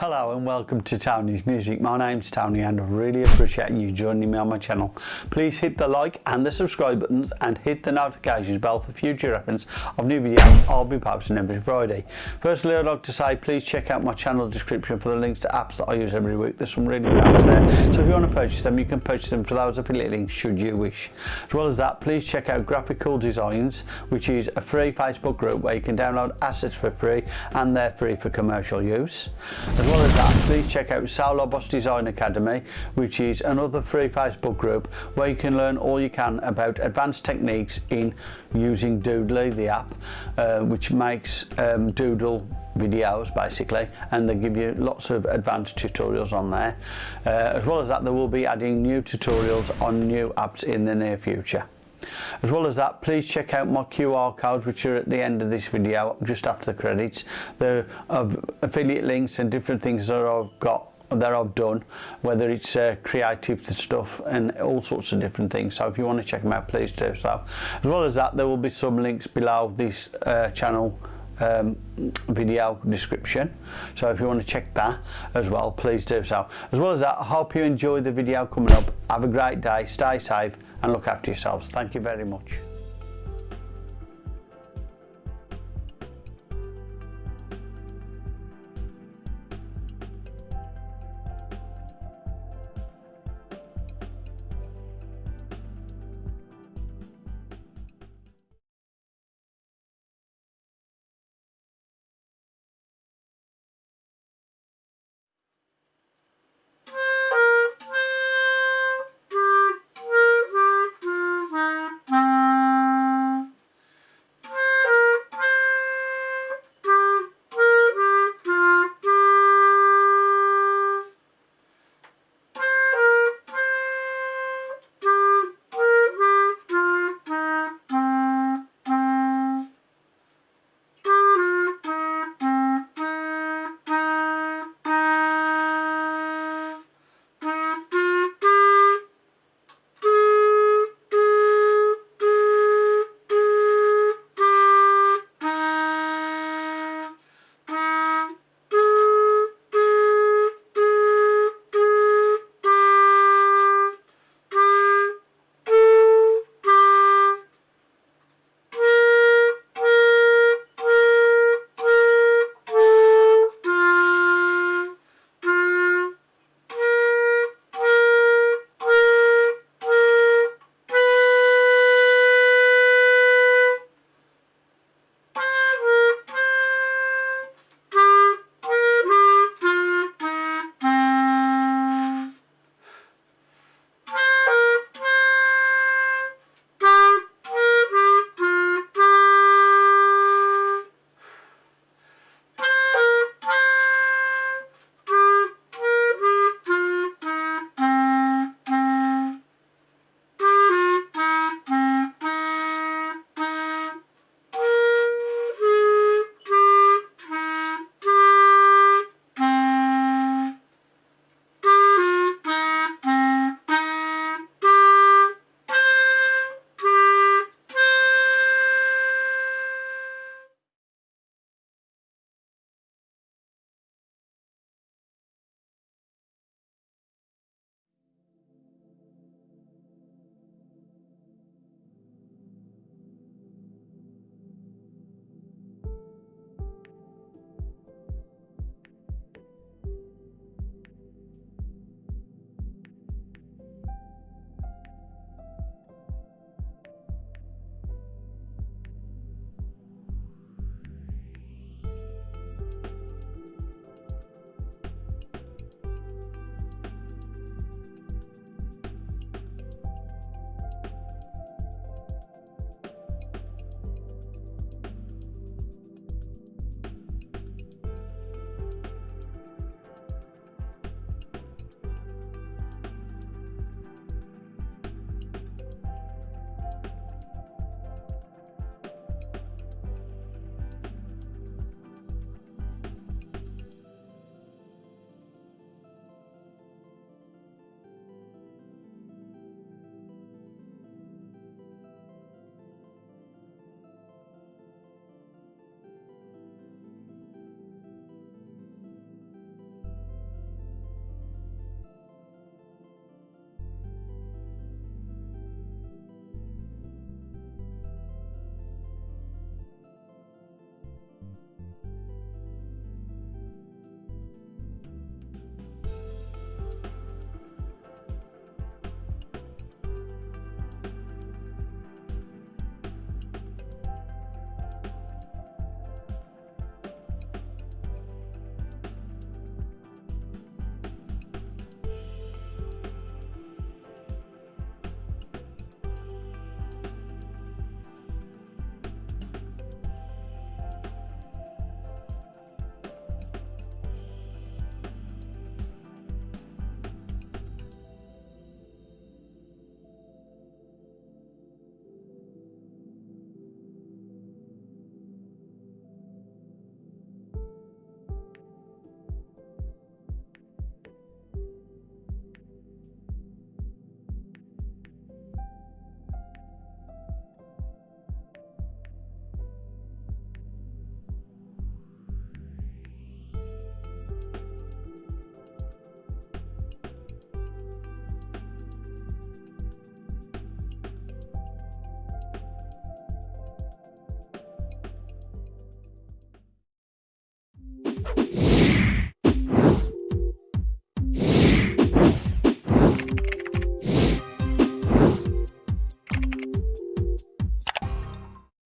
Hello and welcome to Tony's Music. My name's Tony and I really appreciate you joining me on my channel. Please hit the like and the subscribe buttons and hit the notifications bell for future reference of new videos I'll be posting every Friday. Firstly I'd like to say please check out my channel description for the links to apps that I use every week. There's some really good apps there so if you want to purchase them you can purchase them for those affiliate links should you wish. As well as that please check out Graphical Designs which is a free Facebook group where you can download assets for free and they're free for commercial use. As well as that, please check out Solo Boss Design Academy, which is another free Facebook group where you can learn all you can about advanced techniques in using Doodly, the app, uh, which makes um, Doodle videos basically and they give you lots of advanced tutorials on there. Uh, as well as that they will be adding new tutorials on new apps in the near future As well as that, please check out my QR codes which are at the end of this video, just after the credits. There are affiliate links and different things that I've got that I've done, whether it's uh, creative stuff and all sorts of different things. So if you want to check them out, please do so. As well as that, there will be some links below this uh, channel um, video description. So if you want to check that as well please do so. As well as that I hope you enjoy the video coming up. Have a great day stay safe and look after yourselves. Thank you very much.